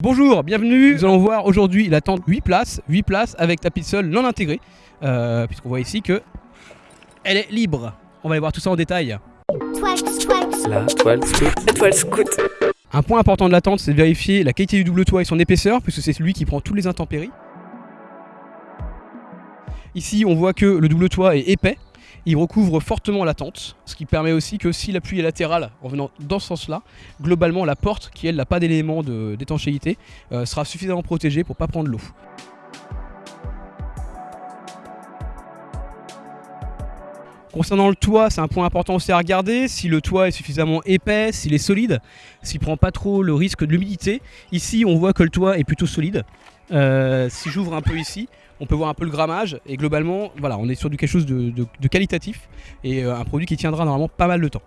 Bonjour, bienvenue. Nous allons voir aujourd'hui la tente 8 places, 8 places avec tapis de sol non intégré, euh, puisqu'on voit ici que elle est libre. On va aller voir tout ça en détail. La toile scout. La toile scout. Un point important de la tente, c'est de vérifier la qualité du double toit et son épaisseur, puisque c'est celui qui prend toutes les intempéries. Ici, on voit que le double toit est épais, il recouvre fortement la tente, ce qui permet aussi que si la pluie est latérale en venant dans ce sens-là, globalement la porte, qui elle n'a pas d'élément d'étanchéité, euh, sera suffisamment protégée pour ne pas prendre l'eau. Concernant le toit, c'est un point important aussi à regarder. Si le toit est suffisamment épais, s'il est solide, s'il prend pas trop le risque de l'humidité. Ici, on voit que le toit est plutôt solide. Euh, si j'ouvre un peu ici, on peut voir un peu le grammage et globalement, voilà, on est sur du quelque chose de, qualitatif et euh, un produit qui tiendra normalement pas mal de temps.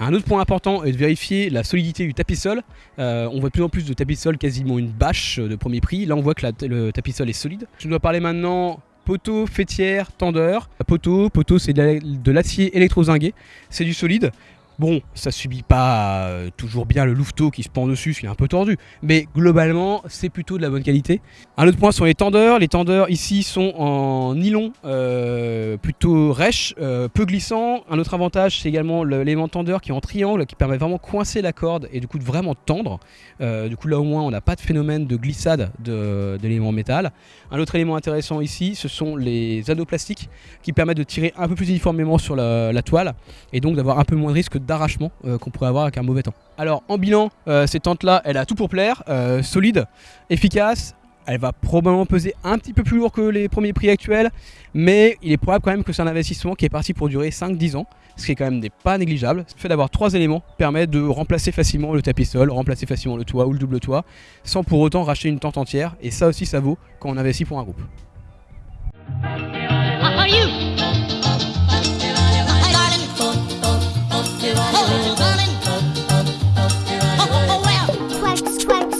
Un autre point important est de vérifier la solidité du tapis sol. Euh, on voit de plus en plus de tapis sol quasiment une bâche de premier prix. Là, on voit que le tapis sol est solide. Je dois parler maintenant poteau, fêtière, tendeur. Poteau, poteau c'est de l'acier électrozingué, c'est du solide. Bon, ça subit pas euh, toujours bien le louveteau qui se pend dessus, ce qui est un peu tordu, mais globalement, c'est plutôt de la bonne qualité. Un autre point sont les tendeurs. Les tendeurs ici sont en nylon euh, plutôt rêche, euh, peu glissant. Un autre avantage, c'est également l'élément tendeur qui est en triangle, qui permet vraiment de coincer la corde et du coup de vraiment tendre. du coup, là au moins, on n'a pas de phénomène de glissade de, l'élément métal. Un autre élément intéressant ici, ce sont les anneaux plastiques qui permettent de tirer un peu plus uniformément sur la, toile et donc d'avoir un peu moins de risque d'arrachement euh, qu'on pourrait avoir avec un mauvais temps. Alors en bilan, euh, cette tente là, elle a tout pour plaire, euh, solide, efficace, elle va probablement peser un petit peu plus lourd que les premiers prix actuels, mais il est probable quand même que c'est un investissement qui est parti pour durer 5-10 ans, ce qui est quand même pas négligeable. Le fait d'avoir trois éléments permet de remplacer facilement le tapis sol, remplacer facilement le toit ou le double toit, sans pour autant racheter une tente entière, et ça aussi ça vaut quand on investit pour un groupe.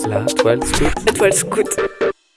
La toile scout. La toile scout.